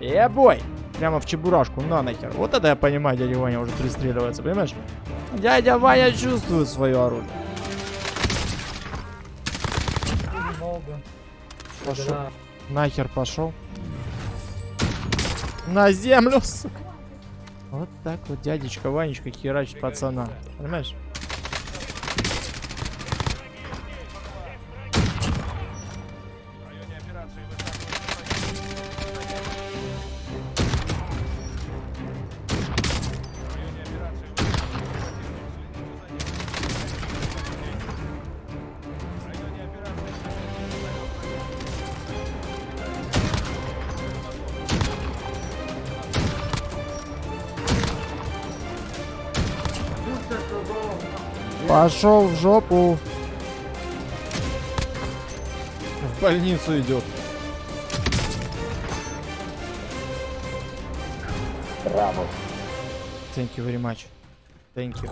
Ебой! Прямо в чебурашку, на нахер. Вот это я понимаю, дядя Ваня уже пристреливается, понимаешь? Дядя Ваня чувствует свое оружие. Пошел. Да. Нахер пошел. На землю, сука. Вот так вот дядечка Ванечка херачит пацана. Понимаешь? Пошел в жопу. В больницу идет. Браво. Thank you very much. Thank you.